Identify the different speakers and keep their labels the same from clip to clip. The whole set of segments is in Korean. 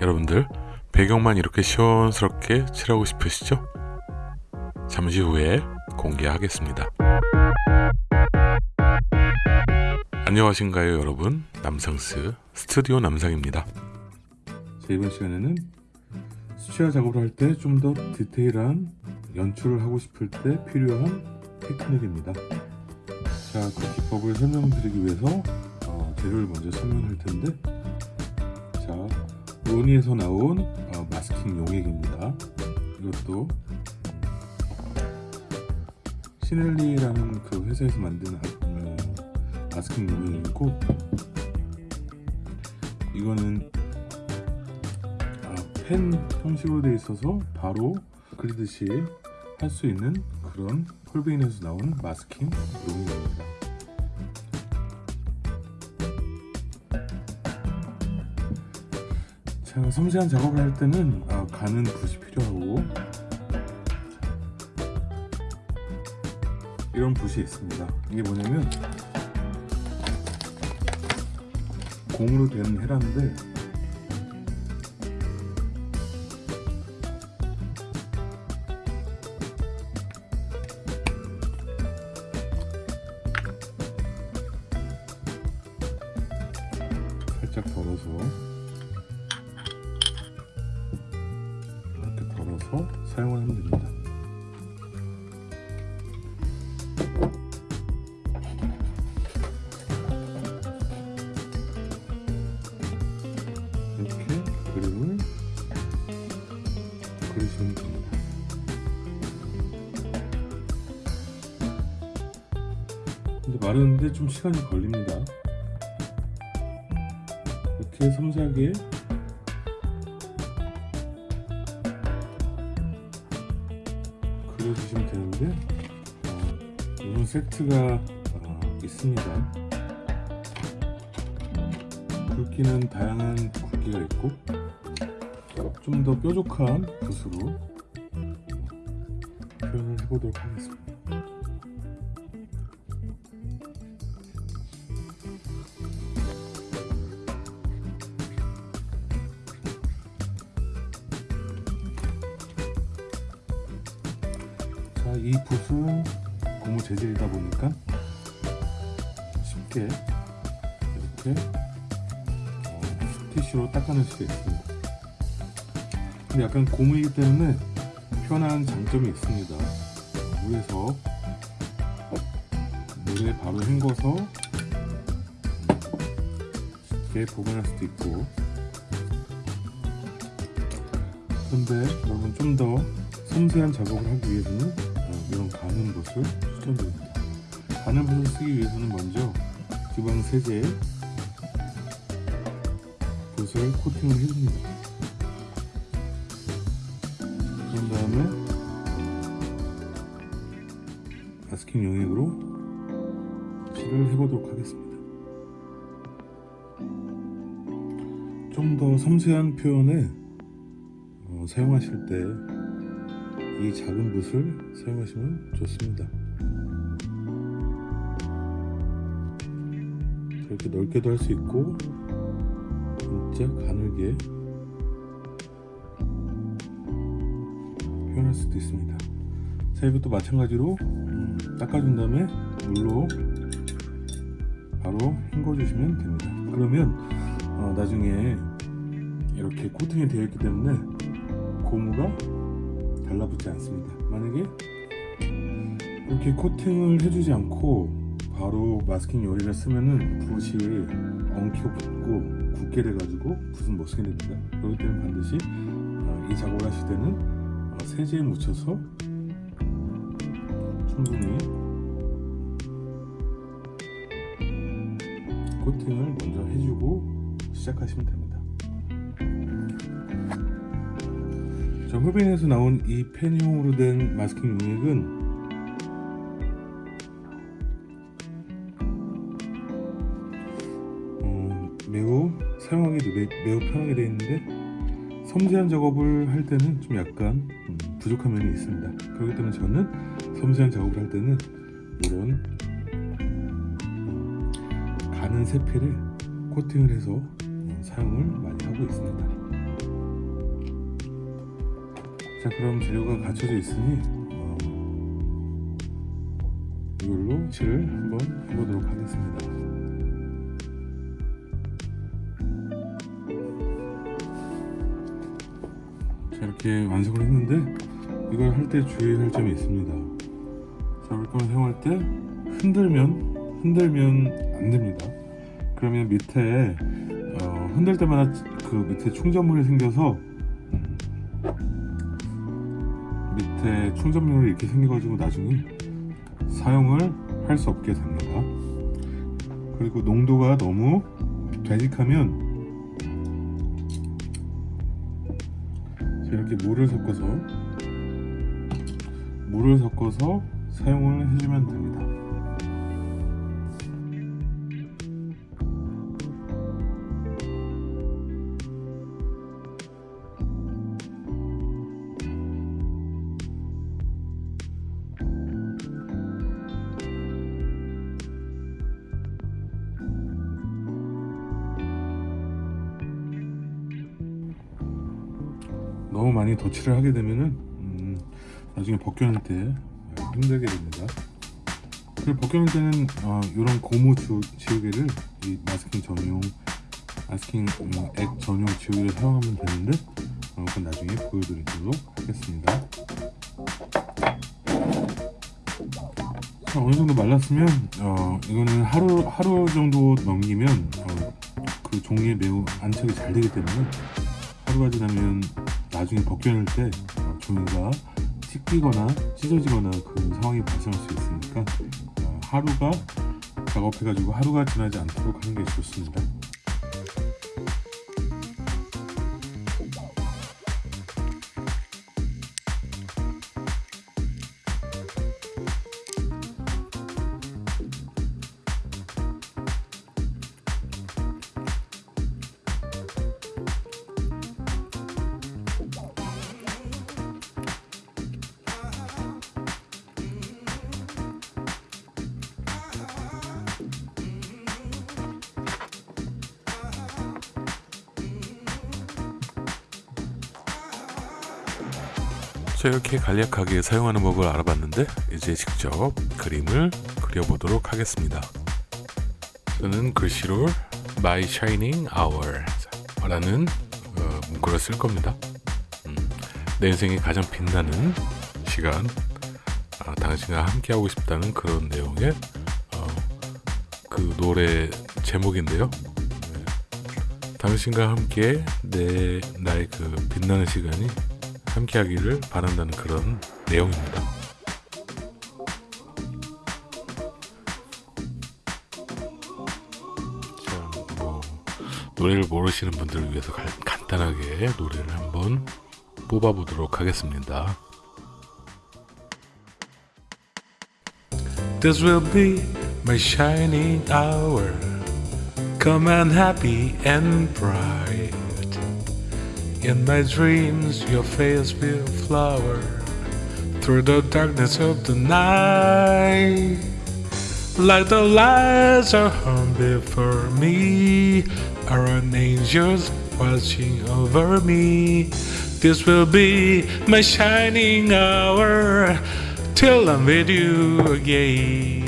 Speaker 1: 여러분들 배경만 이렇게 시원스럽게 칠하고 싶으시죠? 잠시 후에 공개하겠습니다. 안녕하신가요 여러분 남상스 스튜디오 남상입니다. 자, 이번 시간에는 수채화 작업을 할 때 좀 더 디테일한 연출을 하고 싶을 때 필요한 테크닉입니다. 자, 그 기법을 설명드리기 위해서 어, 재료를 먼저 설명할 텐데 자, 로니에서 나온 어, 마스킹 용액입니다. 이것도 시넬리라는 그 회사에서 만든 어, 마스킹 용액이고 이거는 아, 펜 형식으로 되어 있어서 바로 그리듯이 할 수 있는 그런 폴베인에서 나온 마스킹 용액입니다. 자, 섬세한 작업을 할 때는 아, 가는 붓이 필요하고 이런 붓이 있습니다. 이게 뭐냐면 공으로 된 헤라인데 살짝 덜어서 사용을 하면 됩니다. 이렇게 그림을 그리시면 됩니다. 근데 마르는데 좀 시간이 걸립니다. 이렇게 섬세하게 세트가 어, 있습니다. 굵기는 다양한 굵기가 있고 좀 더 뾰족한 붓으로 표현을 해보도록 하겠습니다. 자, 이 붓은 고무 재질이다 보니까 쉽게 이렇게 어, 티슈로 닦아낼 수가 있습니다. 근데 약간 고무이기 때문에 편한 장점이 있습니다. 물에서 물에 바로 헹궈서 쉽게 보관할 수도 있고 그런데 여러분 좀 더 섬세한 작업을 하기 위해서는 어, 이런 가는 붓을 추천드립니다. 가는 붓을 쓰기 위해서는 먼저 주방 세제에 붓을 코팅을 해줍니다. 그런 다음에 마스킹 용액으로 칠을 해보도록 하겠습니다. 좀 더 섬세한 표현에 어, 사용하실 때 이 작은 붓을 사용하시면 좋습니다. 이렇게 넓게도 할 수 있고 진짜 가늘게 표현할 수도 있습니다. 자 이것도 마찬가지로 음, 닦아준 다음에 물로 바로 헹궈주시면 됩니다. 그러면 어, 나중에 이렇게 코팅이 되어 있기 때문에 고무가 달라붙지 않습니다. 만약에 이렇게 코팅을 해주지 않고 바로 마스킹 요리를 쓰면은 붓이 엉키고 붙고 굳게 돼가지고 붓은 못 쓰게 됩니다. 그렇기 때문에 반드시 어, 이 작업을 하실 때는 어, 세제에 묻혀서 충분히 코팅을 먼저 해주고 시작하시면 됩니다. 자, 홀빈에서 나온 이 펜형으로 된 마스킹 용액은 어, 매우 사용하기도 매, 매우 편하게 되어 있는데 섬세한 작업을 할 때는 좀 약간 음, 부족한 면이 있습니다. 그렇기 때문에 저는 섬세한 작업을 할 때는 이런 가는 세필에 코팅을 해서 어, 사용을 많이 하고 있습니다. 자 그럼 재료가 갖춰져 있으니 어, 이걸로 칠을 한번 해보도록 하겠습니다. 자 이렇게 완성을 했는데 이걸 할 때 주의할 점이 있습니다. 자 물감을 사용할 때 흔들면 흔들면 안 됩니다. 그러면 밑에 어, 흔들 때마다 그 밑에 충전물이 생겨서 밑에 충전물이 이렇게 생겨가지고 나중에 사용을 할 수 없게 됩니다. 그리고 농도가 너무 되직하면 자, 이렇게 물을 섞어서 물을 섞어서 사용을 해주면 됩니다 많이 덧칠을 하게 되면은 음, 나중에 벗겨낼 때 힘들게 됩니다. 그리고 벗겨낼 때는 어, 이런 고무 주, 지우개를 이 마스킹 전용 마스킹 음, 액 전용 지우개를 사용하면 되는데 어, 그건 나중에 보여드리도록 하겠습니다. 자, 어느 정도 말랐으면 어, 이거는 하루 하루 정도 넘기면 어, 그 종이에 매우 안착이 잘 되기 때문에 하루가 지나면 나중에 벗겨낼 때 어, 종이가 찢기거나 찢어지거나 그런 상황이 발생할 수 있으니까 어, 하루가 작업해가지고 하루가 지나지 않도록 하는 게 좋습니다. 자 이렇게 간략하게 사용하는 법을 알아봤는데 이제 직접 그림을 그려보도록 하겠습니다. 저는 글씨로 My Shining Hour 라는 어, 문구를 쓸 겁니다. 음, 내 인생의 가장 빛나는 시간 아, 당신과 함께하고 싶다는 그런 내용의 어, 그 노래 제목인데요. 네. 당신과 함께 내 나의 그 빛나는 시간이 함께하기를 바란다는 그런 내용입니다. 자, 뭐 노래를 모르시는 분들을 위해서 가, 간단하게 노래를 한번 뽑아보도록 하겠습니다. This will be my shining hour. Come and happy and bright. In my dreams, your face will flower through the darkness of the night. Like the lights are hung before me, are an angels watching over me. This will be my shining hour till I'm with you again.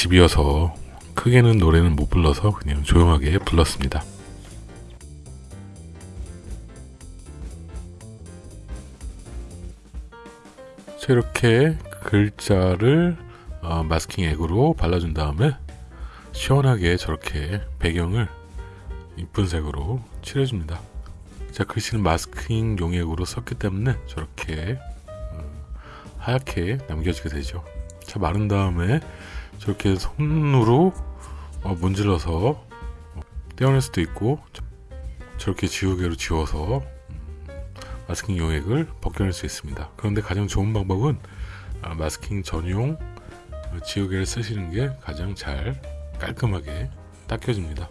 Speaker 1: 집이어서 크게는 노래는 못 불러서 그냥 조용하게 불렀습니다. 자, 이렇게 글자를 어, 마스킹 액으로 발라준 다음에 시원하게 저렇게 배경을 이쁜 색으로 칠해줍니다. 자 글씨는 마스킹 용액으로 썼기 때문에 저렇게 어, 하얗게 남겨지게 되죠. 자 마른 다음에 저렇게 손으로 어, 문질러서 어, 떼어낼 수도 있고 저렇게 지우개로 지워서 음, 마스킹 용액을 벗겨낼 수 있습니다. 그런데 가장 좋은 방법은 아, 마스킹 전용 지우개를 쓰시는 게 가장 잘 깔끔하게 닦여집니다.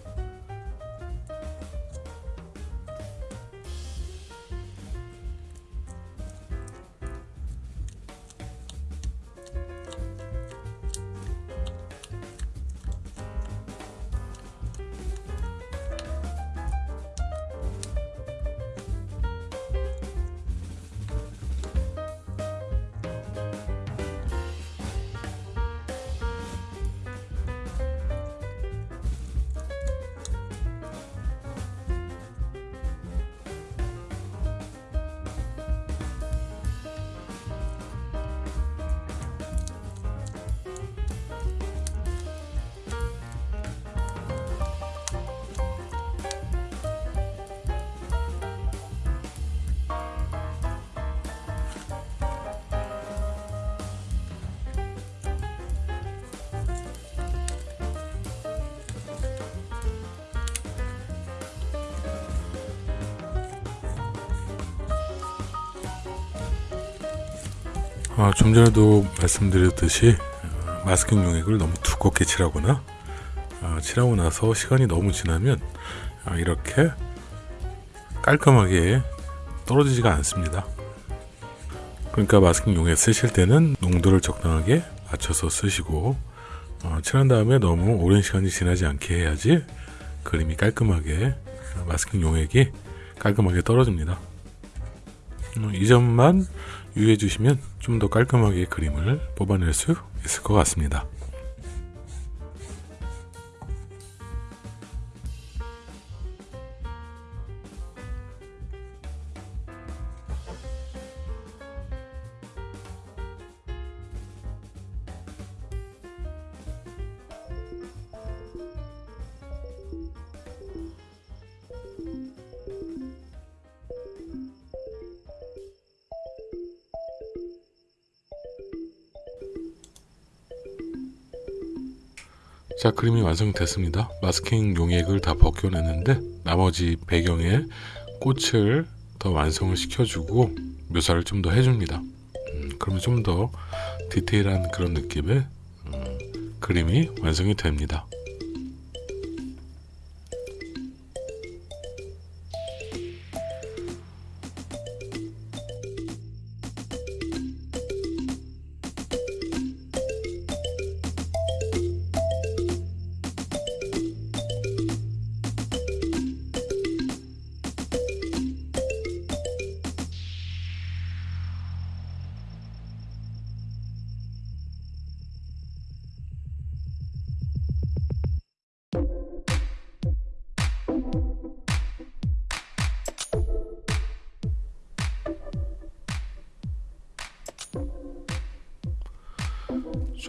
Speaker 1: 아, 좀 전에도 말씀드렸듯이 어, 마스킹 용액을 너무 두껍게 칠하거나 아, 칠하고 나서 시간이 너무 지나면 아, 이렇게 깔끔하게 떨어지지가 않습니다. 그러니까 마스킹 용액 쓰실 때는 농도를 적당하게 맞춰서 쓰시고 어, 칠한 다음에 너무 오랜 시간이 지나지 않게 해야지 그림이 깔끔하게 어, 마스킹 용액이 깔끔하게 떨어집니다. 어, 이 점만 유의해 주시면 좀 더 깔끔하게 그림을 뽑아낼 수 있을 것 같습니다. 자 그림이 완성됐습니다. 마스킹 용액을 다 벗겨냈는데 나머지 배경에 꽃을 더 완성을 시켜주고 묘사를 좀 더 해줍니다. 음, 그러면 좀 더 디테일한 그런 느낌의 음, 그림이 완성이 됩니다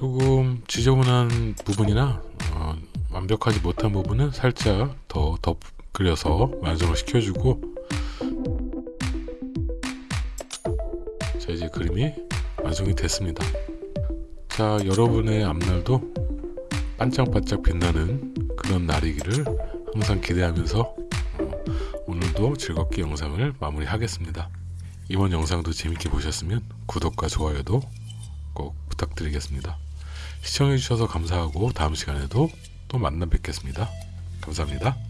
Speaker 1: 조금 지저분한 부분이나 어, 완벽하지 못한 부분은 살짝 더 덧그려서 완성을 시켜주고 자 이제 그림이 완성이 됐습니다 자 여러분의 앞날도 반짝반짝 빛나는 그런 날이기를 항상 기대하면서 어, 오늘도 즐겁게 영상을 마무리하겠습니다 이번 영상도 재밌게 보셨으면 구독과 좋아요도 꼭 부탁드리겠습니다. 시청해주셔서 감사하고 다음 시간에도 또 만나 뵙겠습니다. 감사합니다.